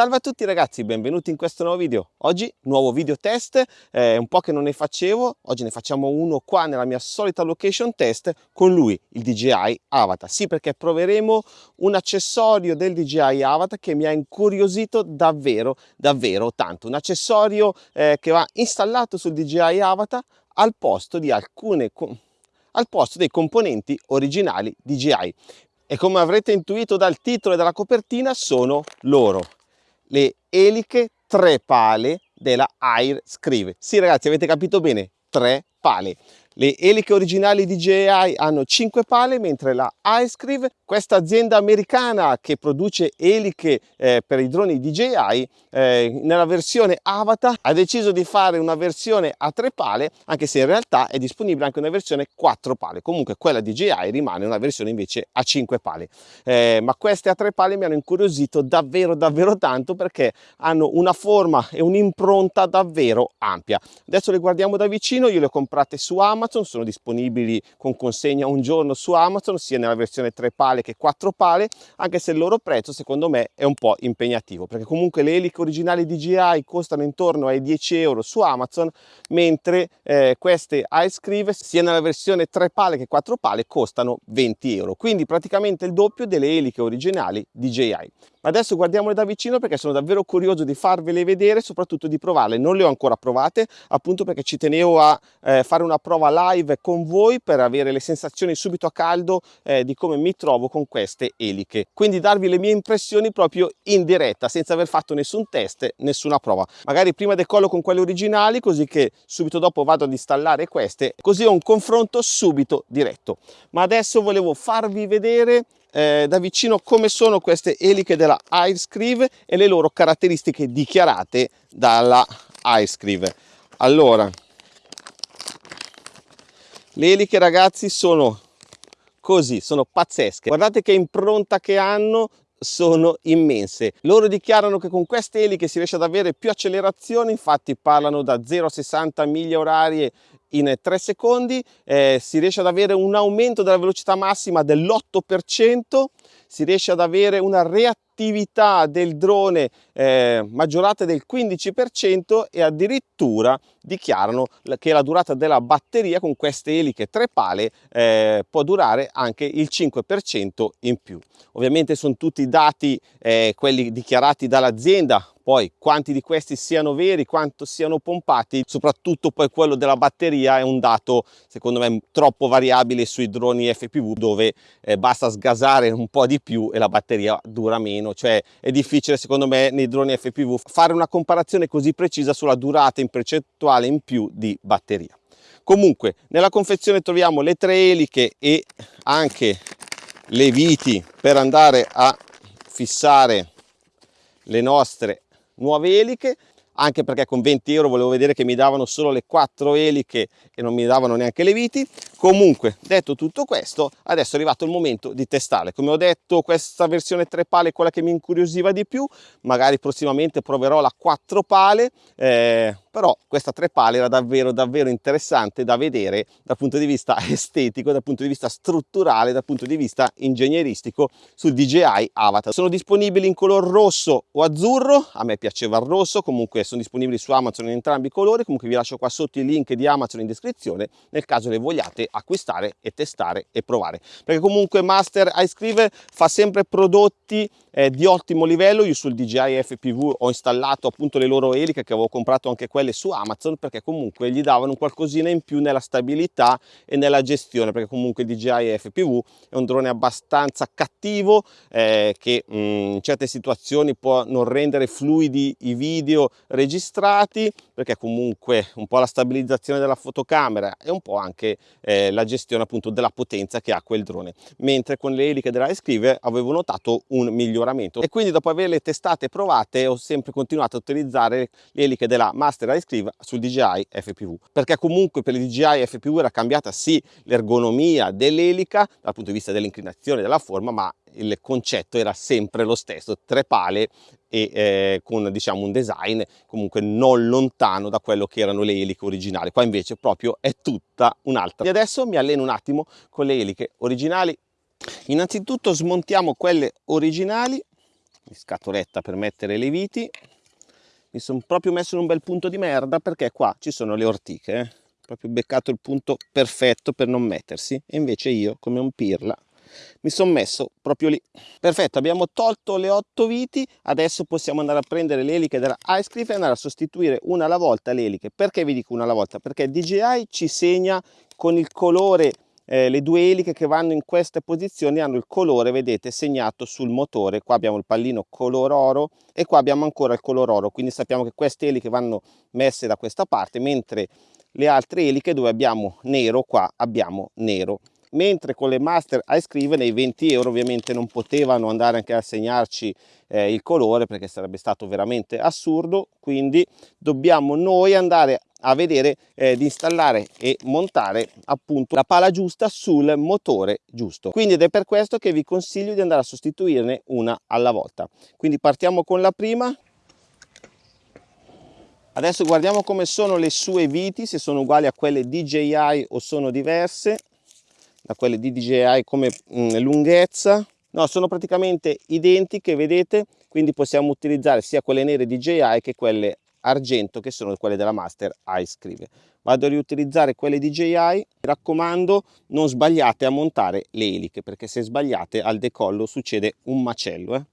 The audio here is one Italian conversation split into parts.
Salve a tutti ragazzi, benvenuti in questo nuovo video. Oggi nuovo video test, è eh, un po' che non ne facevo, oggi ne facciamo uno qua nella mia solita location test con lui, il DJI Avatar. Sì, perché proveremo un accessorio del DJI Avatar che mi ha incuriosito davvero, davvero tanto. Un accessorio eh, che va installato sul DJI Avatar al posto di alcune al posto dei componenti originali DJI e come avrete intuito dal titolo e dalla copertina sono loro le eliche tre pale della Air Scrive. Sì ragazzi avete capito bene, tre pale. Le eliche originali di DJI hanno 5 pale, mentre la iScrive, questa azienda americana che produce eliche eh, per i droni DJI, eh, nella versione Avatar ha deciso di fare una versione a 3 pale, anche se in realtà è disponibile anche una versione 4 pale. Comunque quella DJI rimane una versione invece a 5 pale. Eh, ma queste a 3 pale mi hanno incuriosito davvero davvero tanto perché hanno una forma e un'impronta davvero ampia. Adesso le guardiamo da vicino, io le ho comprate su Amazon Amazon, sono disponibili con consegna un giorno su Amazon, sia nella versione 3 pale che 4 pale, anche se il loro prezzo secondo me è un po' impegnativo, perché comunque le eliche originali DJI costano intorno ai 10 euro su Amazon, mentre eh, queste iScrive, sia nella versione 3 pale che 4 pale, costano 20 euro, quindi praticamente il doppio delle eliche originali DJI. Adesso guardiamole da vicino perché sono davvero curioso di farvele vedere, soprattutto di provarle. Non le ho ancora provate, appunto perché ci tenevo a eh, fare una prova live con voi per avere le sensazioni subito a caldo eh, di come mi trovo con queste eliche. Quindi darvi le mie impressioni proprio in diretta, senza aver fatto nessun test, nessuna prova. Magari prima decollo con quelle originali, così che subito dopo vado ad installare queste, così ho un confronto subito diretto. Ma adesso volevo farvi vedere eh, da vicino come sono queste eliche della iScrive e le loro caratteristiche dichiarate dalla iScrive. Allora, le eliche ragazzi sono così, sono pazzesche. Guardate che impronta che hanno, sono immense. Loro dichiarano che con queste eliche si riesce ad avere più accelerazione, infatti parlano da 0 a 60 miglia orarie in 3 secondi, eh, si riesce ad avere un aumento della velocità massima dell'8%, si riesce ad avere una reattività del drone eh, maggiorata del 15% e addirittura dichiarano che la durata della batteria con queste eliche tre pale eh, può durare anche il 5% in più. Ovviamente sono tutti dati eh, quelli dichiarati dall'azienda, poi quanti di questi siano veri, quanto siano pompati, soprattutto poi quello della batteria è un dato secondo me troppo variabile sui droni FPV dove eh, basta sgasare un po' di più e la batteria dura meno, cioè è difficile secondo me nei droni FPV fare una comparazione così precisa sulla durata in percentuale in più di batteria. Comunque nella confezione troviamo le tre eliche e anche le viti per andare a fissare le nostre nuove eliche anche perché con 20 euro volevo vedere che mi davano solo le quattro eliche e non mi davano neanche le viti. Comunque detto tutto questo adesso è arrivato il momento di testarle come ho detto questa versione 3 pale è quella che mi incuriosiva di più. Magari prossimamente proverò la 4 pale eh, però questa tre pale era davvero davvero interessante da vedere dal punto di vista estetico dal punto di vista strutturale dal punto di vista ingegneristico sul DJI Avatar. Sono disponibili in color rosso o azzurro a me piaceva il rosso comunque sono disponibili su Amazon in entrambi i colori comunque vi lascio qua sotto i link di Amazon in descrizione nel caso le vogliate acquistare e testare e provare. Perché comunque Master iScrive fa sempre prodotti eh, di ottimo livello. Io sul DJI FPV ho installato appunto le loro eliche che avevo comprato anche quelle su Amazon perché comunque gli davano qualcosina in più nella stabilità e nella gestione perché comunque il DJI FPV è un drone abbastanza cattivo eh, che mh, mm, in certe situazioni può non rendere fluidi i video registrati perché comunque un po' la stabilizzazione della fotocamera e un po' anche eh, la gestione appunto della potenza che ha quel drone. Mentre con le eliche della Escrive avevo notato un miglioramento miglioramento. E quindi dopo averle testate e provate ho sempre continuato a utilizzare le eliche della Master Ice Cream sul DJI FPV perché comunque per il DJI FPV era cambiata sì l'ergonomia dell'elica dal punto di vista dell'inclinazione della forma ma il concetto era sempre lo stesso tre pale e eh, con diciamo un design comunque non lontano da quello che erano le eliche originali. Qua invece proprio è tutta un'altra. E adesso mi alleno un attimo con le eliche originali innanzitutto smontiamo quelle originali scatoletta per mettere le viti. Mi sono proprio messo in un bel punto di merda perché qua ci sono le ortiche eh? proprio beccato il punto perfetto per non mettersi. E invece io come un pirla mi sono messo proprio lì. Perfetto abbiamo tolto le otto viti. Adesso possiamo andare a prendere le eliche della Ice Cliff e andare a sostituire una alla volta le eliche. Perché vi dico una alla volta? Perché DJI ci segna con il colore eh, le due eliche che vanno in queste posizioni hanno il colore vedete segnato sul motore. Qua abbiamo il pallino color oro e qua abbiamo ancora il color oro. Quindi sappiamo che queste eliche vanno messe da questa parte mentre le altre eliche dove abbiamo nero qua abbiamo nero. Mentre con le master ice cream nei 20 euro ovviamente non potevano andare anche a segnarci eh, il colore perché sarebbe stato veramente assurdo. Quindi dobbiamo noi andare a vedere eh, di installare e montare appunto la pala giusta sul motore giusto. Quindi ed è per questo che vi consiglio di andare a sostituirne una alla volta. Quindi partiamo con la prima. Adesso guardiamo come sono le sue viti se sono uguali a quelle DJI o sono diverse da quelle di DJI come mh, mm, lunghezza. No sono praticamente identiche vedete? Quindi possiamo utilizzare sia quelle nere DJI che quelle argento che sono quelle della Master Ice Scrive. Vado a riutilizzare quelle DJI mi raccomando non sbagliate a montare le eliche perché se sbagliate al decollo succede un macello eh?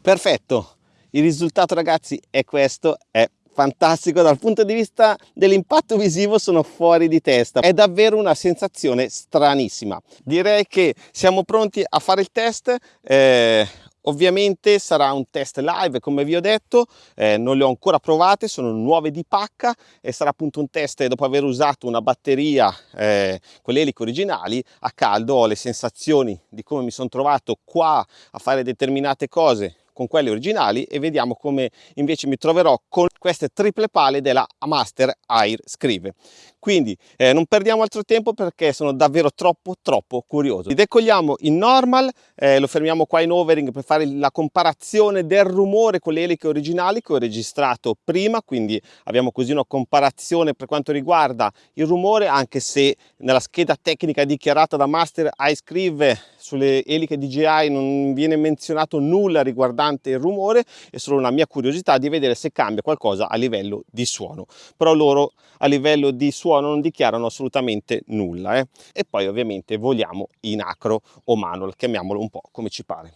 perfetto. Il risultato ragazzi è questo. È fantastico. Dal punto di vista dell'impatto visivo sono fuori di testa. È davvero una sensazione stranissima. Direi che siamo pronti a fare il test. Eh, Ovviamente sarà un test live come vi ho detto, eh, non le ho ancora provate, sono nuove di pacca e sarà appunto un test dopo aver usato una batteria, eh, quelle eliche originali, a caldo ho le sensazioni di come mi sono trovato qua a fare determinate cose con quelle originali e vediamo come invece mi troverò con queste triple pale della Master Air Scrive. Quindi eh, non perdiamo altro tempo perché sono davvero troppo troppo curioso. Decolliamo in normal, eh, lo fermiamo qua in overing per fare la comparazione del rumore con le eliche originali che ho registrato prima, quindi abbiamo così una comparazione per quanto riguarda il rumore anche se nella scheda tecnica dichiarata da Master Ice Scrive sulle eliche DJI non viene menzionato nulla riguardante il rumore, è solo una mia curiosità di vedere se cambia qualcosa a livello di suono. Però loro a livello di suono non dichiarano assolutamente nulla. Eh? E poi ovviamente voliamo in acro o manual, chiamiamolo un po' come ci pare.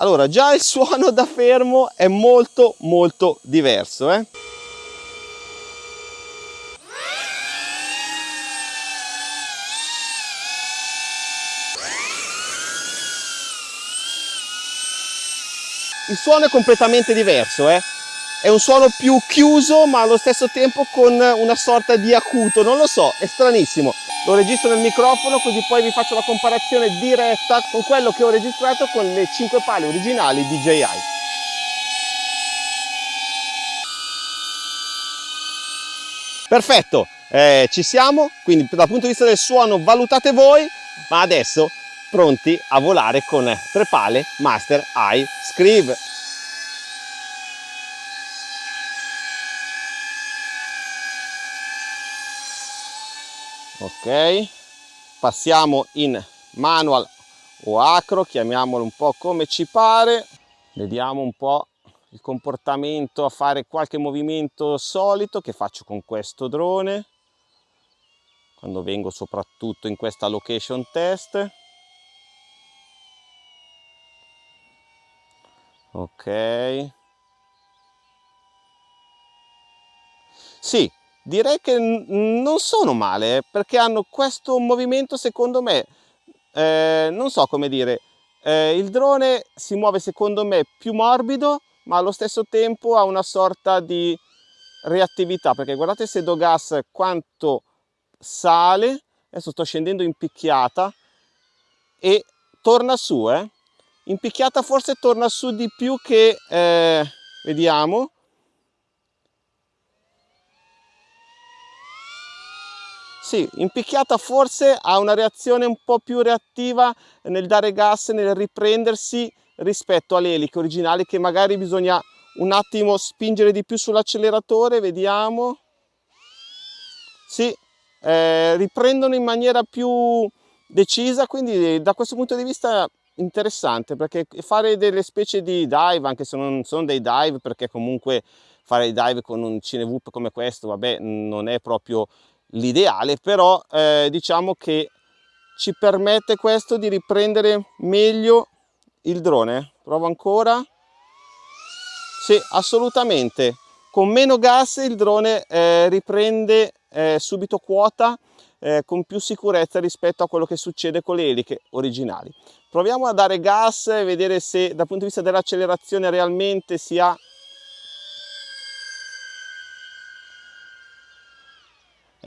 Allora, già il suono da fermo è molto molto diverso. Eh? Il suono è completamente diverso eh? è un suono più chiuso ma allo stesso tempo con una sorta di acuto. Non lo so è stranissimo. Lo registro nel microfono così poi vi faccio la comparazione diretta con quello che ho registrato con le 5 pale originali DJI perfetto. Eh, ci siamo. Quindi dal punto di vista del suono valutate voi. Ma adesso pronti a volare con tre pale Master Eye Scrive. Ok, passiamo in manual o acro, chiamiamolo un po' come ci pare. Vediamo un po' il comportamento a fare qualche movimento solito che faccio con questo drone. Quando vengo soprattutto in questa location test. Ok. Sì direi che non sono male perché hanno questo movimento secondo me eh, non so come dire eh, il drone si muove secondo me più morbido ma allo stesso tempo ha una sorta di reattività perché guardate se do gas quanto sale adesso sto scendendo in picchiata e torna su eh. In picchiata forse torna su di più che eh, vediamo sì, in picchiata forse ha una reazione un po' più reattiva nel dare gas, nel riprendersi rispetto alle eliche originali che magari bisogna un attimo spingere di più sull'acceleratore, vediamo. Sì, eh, riprendono in maniera più decisa, quindi da questo punto di vista interessante perché fare delle specie di dive, anche se non sono dei dive perché comunque fare i dive con un cinevoop come questo, vabbè, non è proprio l'ideale, però eh, diciamo che ci permette questo di riprendere meglio il drone. Provo ancora. Sì, assolutamente. Con meno gas il drone eh, riprende eh, subito quota eh, con più sicurezza rispetto a quello che succede con le eliche originali. Proviamo a dare gas e vedere se dal punto di vista dell'accelerazione realmente si ha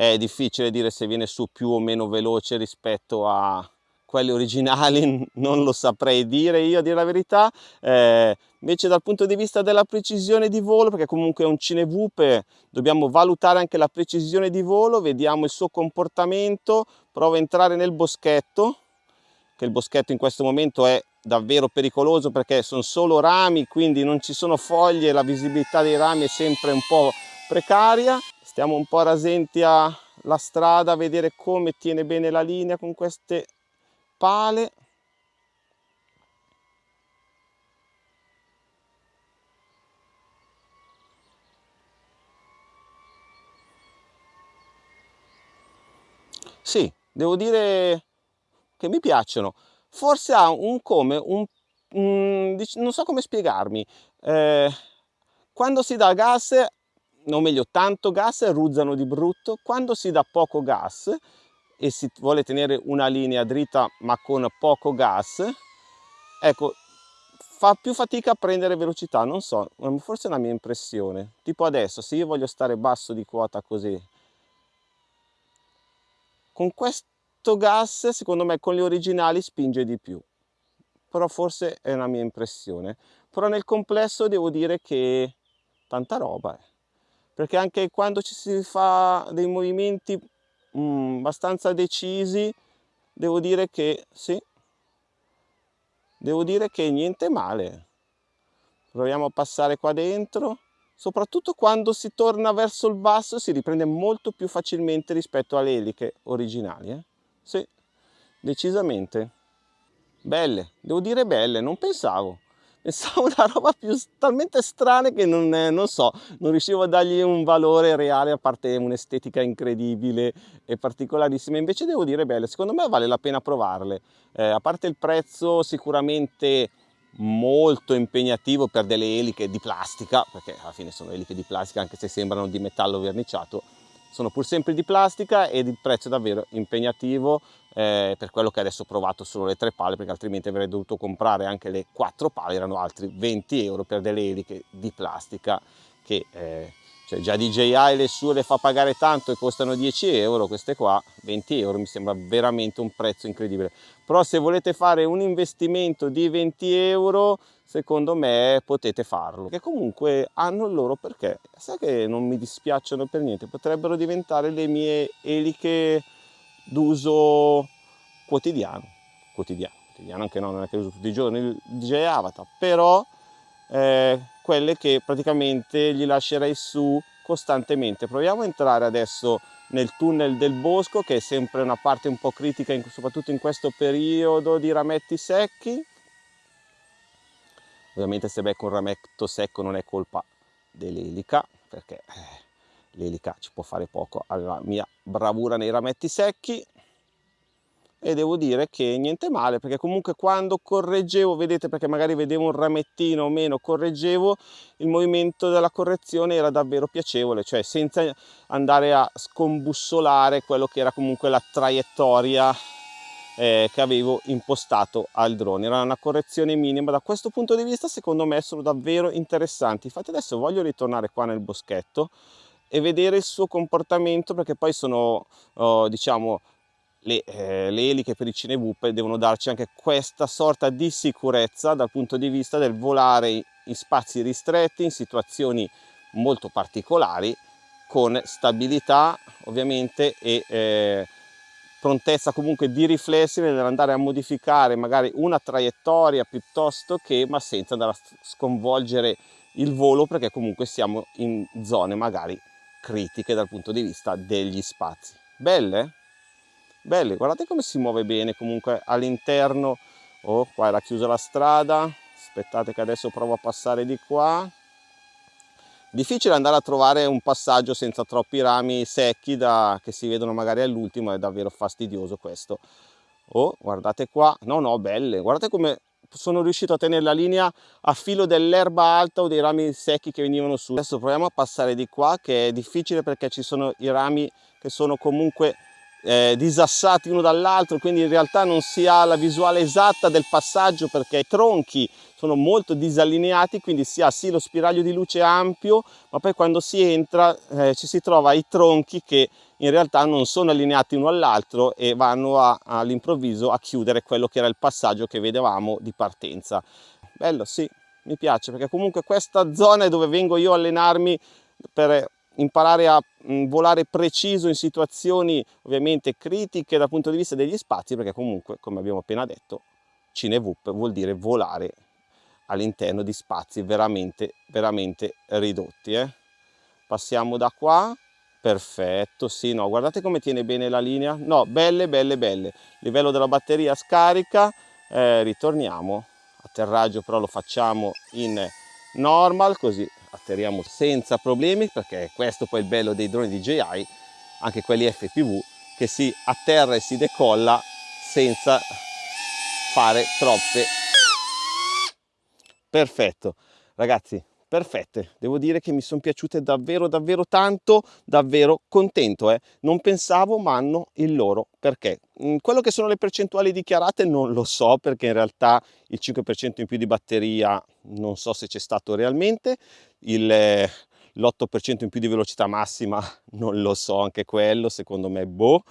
è difficile dire se viene su più o meno veloce rispetto a quelli originali non lo saprei dire io a dire la verità. Eh, invece dal punto di vista della precisione di volo perché comunque è un cinevupe dobbiamo valutare anche la precisione di volo vediamo il suo comportamento provo a entrare nel boschetto che il boschetto in questo momento è davvero pericoloso perché sono solo rami quindi non ci sono foglie la visibilità dei rami è sempre un po' precaria stiamo un po' rasenti alla strada a vedere come tiene bene la linea con queste pale. Sì devo dire che mi piacciono. Forse ha un come un, un non so come spiegarmi. Eh, quando si dà gas o meglio tanto gas ruzzano di brutto. Quando si dà poco gas e si vuole tenere una linea dritta ma con poco gas ecco fa più fatica a prendere velocità. Non so forse è una mia impressione. Tipo adesso se io voglio stare basso di quota così con questo gas secondo me con gli originali spinge di più. Però forse è una mia impressione. Però nel complesso devo dire che tanta roba eh perché anche quando ci si fa dei movimenti mm, abbastanza decisi devo dire che sì. Devo dire che niente male. Proviamo a passare qua dentro. Soprattutto quando si torna verso il basso si riprende molto più facilmente rispetto alle eliche originali eh? sì decisamente. Belle devo dire belle non pensavo pensavo una roba più talmente strana che non, non, so, non riuscivo a dargli un valore reale a parte un'estetica incredibile e particolarissima, invece devo dire belle, secondo me vale la pena provarle, eh, a parte il prezzo sicuramente molto impegnativo per delle eliche di plastica, perché alla fine sono eliche di plastica anche se sembrano di metallo verniciato, sono pur sempre di plastica ed il prezzo è davvero impegnativo eh, per quello che adesso ho provato solo le tre pale perché altrimenti avrei dovuto comprare anche le quattro pale erano altri 20 euro per delle eliche di plastica che eh, cioè già DJI le sue le fa pagare tanto e costano 10 euro queste qua 20 euro mi sembra veramente un prezzo incredibile. Però se volete fare un investimento di 20 euro secondo me potete farlo. Che comunque hanno il loro perché. Sai che non mi dispiacciono per niente potrebbero diventare le mie eliche d'uso quotidiano. Quotidiano quotidiano anche no non è che uso tutti i giorni il DJ Avatar. Però eh, quelle che praticamente gli lascerei su costantemente. Proviamo a entrare adesso nel tunnel del bosco che è sempre una parte un po' critica in, soprattutto in questo periodo di rametti secchi. Ovviamente se becco un rametto secco non è colpa dell'elica perché eh, l'elica ci può fare poco alla mia bravura nei rametti secchi e devo dire che niente male perché comunque quando correggevo vedete perché magari vedevo un ramettino o meno correggevo il movimento della correzione era davvero piacevole cioè senza andare a scombussolare quello che era comunque la traiettoria eh, che avevo impostato al drone. Era una correzione minima. Da questo punto di vista secondo me sono davvero interessanti. Infatti adesso voglio ritornare qua nel boschetto e vedere il suo comportamento perché poi sono oh, diciamo le, eh, le, eliche per i cinevupe devono darci anche questa sorta di sicurezza dal punto di vista del volare in spazi ristretti in situazioni molto particolari con stabilità ovviamente e eh, prontezza comunque di riflessi nell'andare a modificare magari una traiettoria piuttosto che ma senza andare a sconvolgere il volo perché comunque siamo in zone magari critiche dal punto di vista degli spazi belle? Belle guardate come si muove bene comunque all'interno. Oh qua era chiusa la strada. Aspettate che adesso provo a passare di qua. Difficile andare a trovare un passaggio senza troppi rami secchi da, che si vedono magari all'ultimo è davvero fastidioso questo. Oh guardate qua. No no belle. Guardate come sono riuscito a tenere la linea a filo dell'erba alta o dei rami secchi che venivano su. Adesso proviamo a passare di qua che è difficile perché ci sono i rami che sono comunque eh, disassati uno dall'altro quindi in realtà non si ha la visuale esatta del passaggio perché i tronchi sono molto disallineati quindi si ha sì lo spiraglio di luce ampio ma poi quando si entra eh, ci si trova i tronchi che in realtà non sono allineati uno all'altro e vanno all'improvviso a chiudere quello che era il passaggio che vedevamo di partenza. Bello sì mi piace perché comunque questa zona è dove vengo io a allenarmi per imparare a mm, volare preciso in situazioni ovviamente critiche dal punto di vista degli spazi perché comunque come abbiamo appena detto CineVup vuol dire volare all'interno di spazi veramente veramente ridotti eh? passiamo da qua. Perfetto sì no guardate come tiene bene la linea. No belle belle belle. Livello della batteria scarica. Eh, ritorniamo. Atterraggio però lo facciamo in normal così atterriamo senza problemi perché questo poi è il bello dei droni DJI anche quelli FPV che si atterra e si decolla senza fare troppe. Perfetto. Ragazzi perfette. Devo dire che mi sono piaciute davvero davvero tanto davvero contento eh. non pensavo ma hanno il loro perché. Mm, quello che sono le percentuali dichiarate non lo so perché in realtà il 5% in più di batteria non so se c'è stato realmente l'8% in più di velocità massima non lo so anche quello secondo me boh.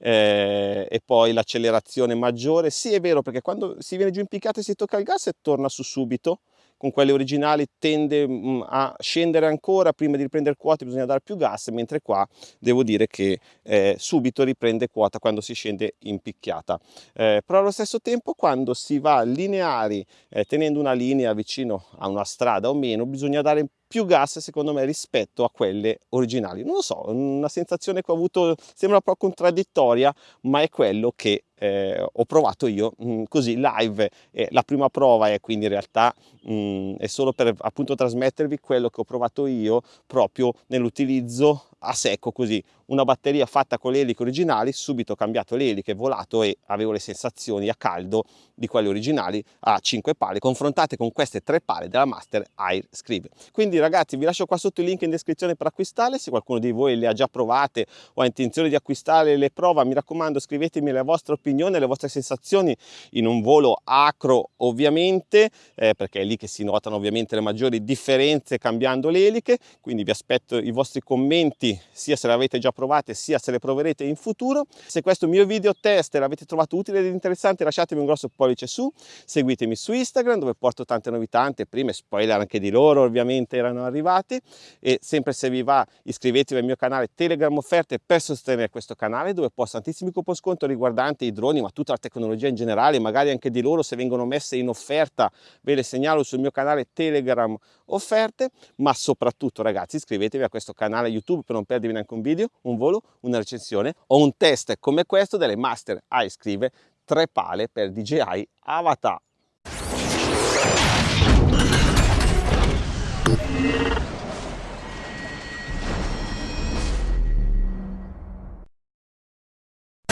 Eh, e poi l'accelerazione maggiore sì è vero perché quando si viene giù in piccata e si tocca il gas e torna su subito con quelle originali tende mm, a scendere ancora prima di riprendere quota bisogna dare più gas mentre qua devo dire che eh, subito riprende quota quando si scende in picchiata. Eh, però allo stesso tempo quando si va lineari eh, tenendo una linea vicino a una strada o meno bisogna dare più gas secondo me rispetto a quelle originali. Non lo so una sensazione che ho avuto sembra un po' contraddittoria ma è quello che eh, ho provato io mh, mm, così live. Eh, la prima prova è quindi in realtà mh, mm, è solo per appunto trasmettervi quello che ho provato io proprio nell'utilizzo a secco così una batteria fatta con le eliche originali subito ho cambiato le eliche volato e avevo le sensazioni a caldo di quelle originali a 5 pale confrontate con queste tre pale della Master Air Scribe quindi ragazzi vi lascio qua sotto il link in descrizione per acquistarle. Se qualcuno di voi le ha già provate o ha intenzione di acquistare le prova mi raccomando scrivetemi la vostra opinione le vostre sensazioni in un volo acro ovviamente eh, perché è lì che si notano ovviamente le maggiori differenze cambiando le eliche. Quindi vi aspetto i vostri commenti sia se le avete già provate sia se le proverete in futuro. Se questo mio video test l'avete trovato utile ed interessante lasciatemi un grosso pollice su, seguitemi su Instagram dove porto tante novità, anteprime, spoiler anche di loro ovviamente erano arrivati e sempre se vi va iscrivetevi al mio canale Telegram Offerte per sostenere questo canale dove posto tantissimi coupon sconto riguardanti i droni ma tutta la tecnologia in generale, magari anche di loro se vengono messe in offerta ve le segnalo sul mio canale Telegram Offerte ma soprattutto ragazzi iscrivetevi a questo canale YouTube per non perdervi neanche un video, un volo, una recensione o un test come questo delle Master iScrive 3 pale per DJI Avatar.